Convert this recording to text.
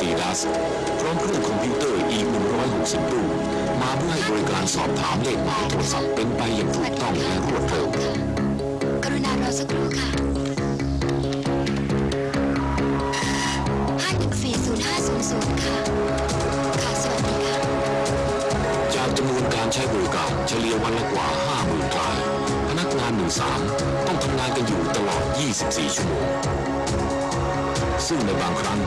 พร้อมเครื่องคอมพิวเตอร์อีก 160 รุ่น มาเพื่อให้บริการสอบถามเลขหมายโทรศัพท์เป็นไปอย่างถูกต้องและรวดเร็ว กรุณารอสักครู่ค่ะห้าหนึ่สี่ศูนย์ห้าศูนย์ศูนย์ค่ะ ค่ะ สวัสดีค่ะ จากจำนวนการใช้บริการเฉลี่ยวันละกว่า 50,000ราย พนักงาน13ต้องทำงานกันอยู่ตลอด 24 ชั่วโมง ซึ่งในบางครั้ง